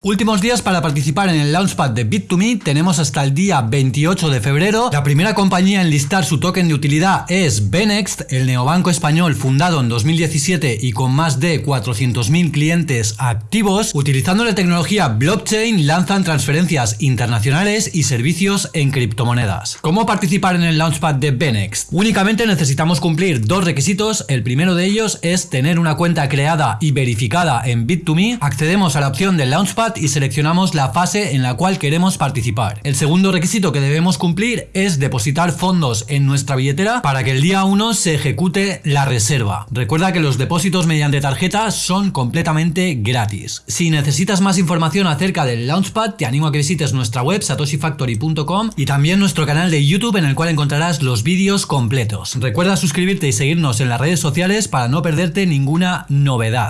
Últimos días para participar en el Launchpad de Bit2Me, tenemos hasta el día 28 de febrero. La primera compañía en listar su token de utilidad es Benext, el neobanco español fundado en 2017 y con más de 400.000 clientes activos. Utilizando la tecnología blockchain lanzan transferencias internacionales y servicios en criptomonedas. ¿Cómo participar en el Launchpad de Benext? Únicamente necesitamos cumplir dos requisitos. El primero de ellos es tener una cuenta creada y verificada en Bit2Me. Accedemos a la opción del Launchpad y seleccionamos la fase en la cual queremos participar. El segundo requisito que debemos cumplir es depositar fondos en nuestra billetera para que el día 1 se ejecute la reserva. Recuerda que los depósitos mediante tarjeta son completamente gratis. Si necesitas más información acerca del Launchpad, te animo a que visites nuestra web satoshifactory.com y también nuestro canal de YouTube en el cual encontrarás los vídeos completos. Recuerda suscribirte y seguirnos en las redes sociales para no perderte ninguna novedad.